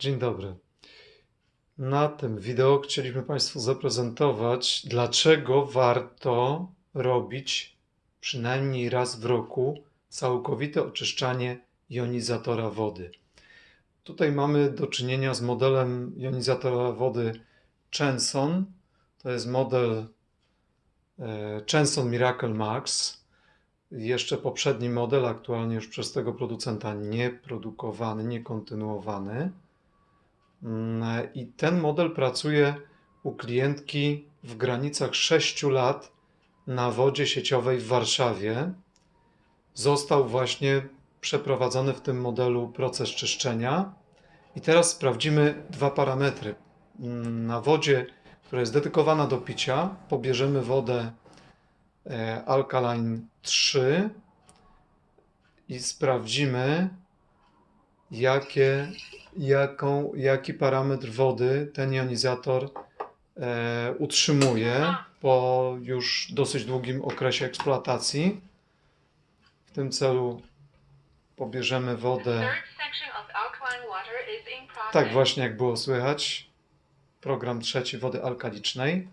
Dzień dobry. Na tym wideo chcieliśmy Państwu zaprezentować, dlaczego warto robić przynajmniej raz w roku całkowite oczyszczanie jonizatora wody. Tutaj mamy do czynienia z modelem jonizatora wody Chenson. To jest model e, Chenson Miracle Max. Jeszcze poprzedni model, aktualnie już przez tego producenta nie produkowany, nie kontynuowany. Mm, I ten model pracuje u klientki w granicach 6 lat na wodzie sieciowej w Warszawie. Został właśnie przeprowadzony w tym modelu proces czyszczenia. I teraz sprawdzimy dwa parametry. Mm, Na wodzie, która jest dedykowana do picia, pobierzemy wodę e, Alkaline 3 i sprawdzimy, jakie, jaką, jaki parametr wody ten jonizator e, utrzymuje po już dosyć długim okresie eksploatacji. W tym celu pobierzemy wodę, tak właśnie jak było słychać, program trzeci wody alkalicznej.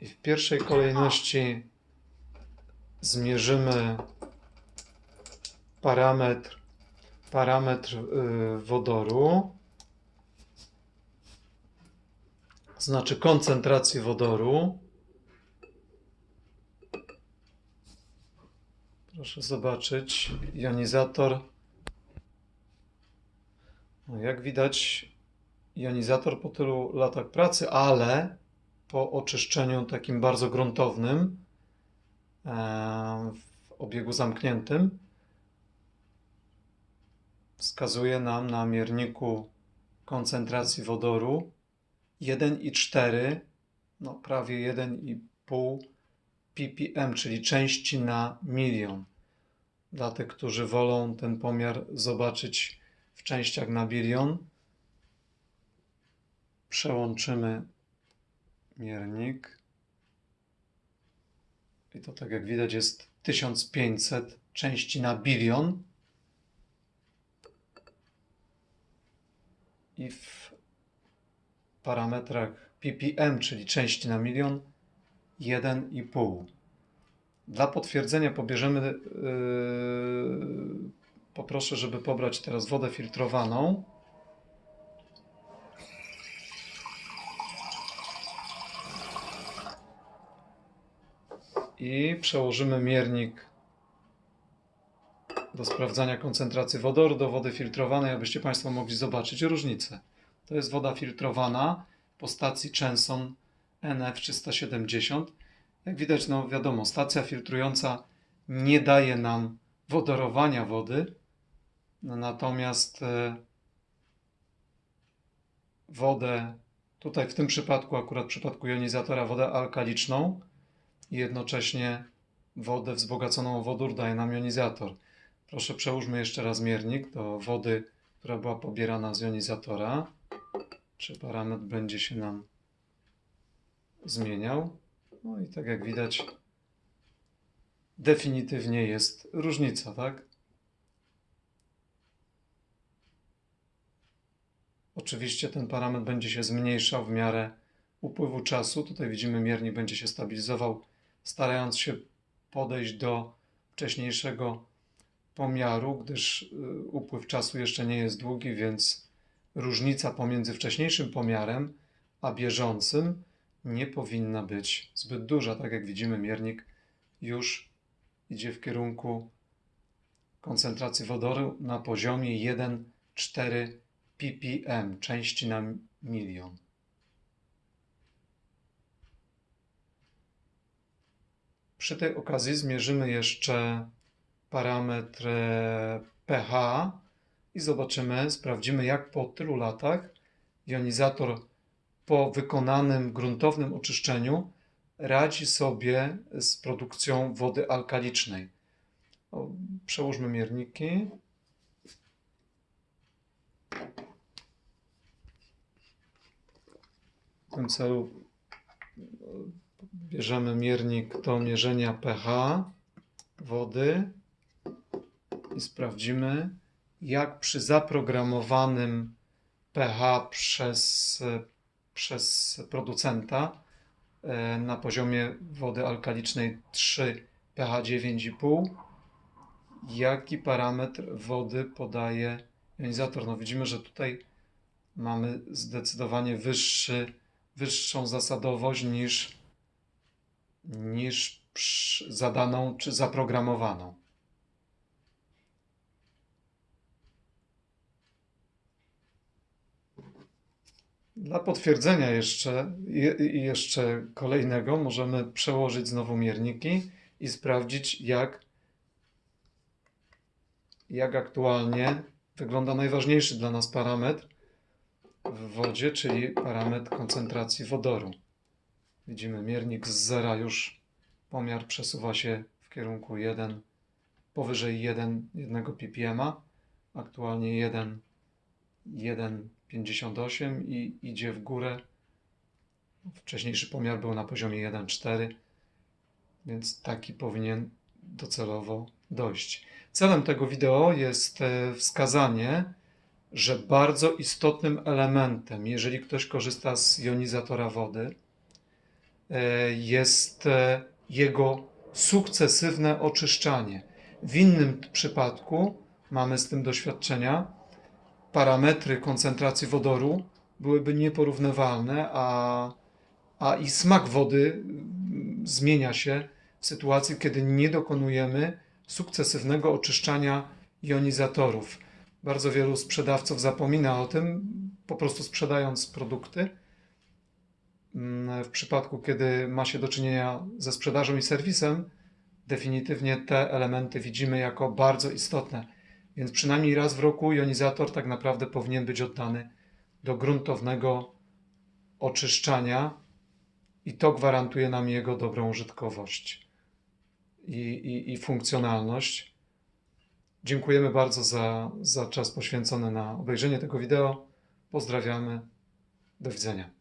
I w pierwszej kolejności zmierzymy parametr, parametr y, wodoru, znaczy koncentracji wodoru. Proszę zobaczyć, jonizator. No jak widać, jonizator po tylu latach pracy, ale po oczyszczeniu takim bardzo gruntownym e, w obiegu zamkniętym wskazuje nam na mierniku koncentracji wodoru 1,4, no prawie 1,5 ppm, czyli części na milion. Dla tych, którzy wolą ten pomiar zobaczyć w częściach na bilion, przełączymy miernik. I to tak jak widać jest 1500 części na bilion. I w parametrach ppm, czyli części na milion, 1,5. Dla potwierdzenia pobierzemy, yy, poproszę, żeby pobrać teraz wodę filtrowaną. I przełożymy miernik do sprawdzania koncentracji wodoru do wody filtrowanej, abyście Państwo mogli zobaczyć różnicę. To jest woda filtrowana po stacji Chenson NF370. Jak widać, no wiadomo, stacja filtrująca nie daje nam wodorowania wody, no, natomiast e, wodę, tutaj w tym przypadku, akurat w przypadku jonizatora, wodę alkaliczną i jednocześnie wodę wzbogaconą o wodór daje nam jonizator. Proszę przełóżmy jeszcze raz miernik do wody, która była pobierana z jonizatora. Czy parametr będzie się nam zmieniał? No i tak jak widać, definitywnie jest różnica, tak? Oczywiście ten parametr będzie się zmniejszał w miarę upływu czasu. Tutaj widzimy, miernik będzie się stabilizował, starając się podejść do wcześniejszego pomiaru, gdyż y, upływ czasu jeszcze nie jest długi, więc różnica pomiędzy wcześniejszym pomiarem a bieżącym nie powinna być zbyt duża. Tak jak widzimy, miernik już idzie w kierunku koncentracji wodoru na poziomie 1,4 ppm, części na milion. Przy tej okazji zmierzymy jeszcze parametr e, pH i zobaczymy, sprawdzimy jak po tylu latach jonizator po wykonanym gruntownym oczyszczeniu radzi sobie z produkcją wody alkalicznej. Przełóżmy mierniki. W tym celu Bierzemy miernik do mierzenia pH wody i sprawdzimy, jak przy zaprogramowanym pH przez, przez producenta e, na poziomie wody alkalicznej 3 pH 9,5 jaki parametr wody podaje jonizator. No widzimy, że tutaj mamy zdecydowanie wyższy, wyższą zasadowość niż, niż zadaną czy zaprogramowaną. Dla potwierdzenia jeszcze, je- i jeszcze kolejnego możemy przełożyć znowu mierniki i sprawdzić, jak, jak aktualnie wygląda najważniejszy dla nas parametr w wodzie, czyli parametr koncentracji wodoru. Widzimy miernik z zera już pomiar przesuwa się w kierunku 1, powyżej 1, 1 ppm, aktualnie 1, 1,58 i idzie w górę. Wcześniejszy pomiar był na poziomie 1,4, więc taki powinien docelowo dojść. Celem tego wideo jest e, wskazanie, że bardzo istotnym elementem, jeżeli ktoś korzysta z jonizatora wody, jest e, jego sukcesywne oczyszczanie. W innym przypadku mamy z tym doświadczenia, parametry koncentracji wodoru byłyby nieporównywalne, a, a i smak wody mm, zmienia się w sytuacji, kiedy nie dokonujemy sukcesywnego oczyszczania jonizatorów. Bardzo wielu sprzedawców zapomina o tym, po prostu sprzedając produkty. Mm, W przypadku, kiedy ma się do czynienia ze sprzedażą i serwisem, definitywnie te elementy widzimy jako bardzo istotne. Więc przynajmniej raz w roku jonizator tak naprawdę powinien być oddany do gruntownego oczyszczania i to gwarantuje nam jego dobrą użytkowość i, i, i funkcjonalność. Dziękujemy bardzo za, za czas poświęcony na obejrzenie tego wideo. Pozdrawiamy. Do widzenia.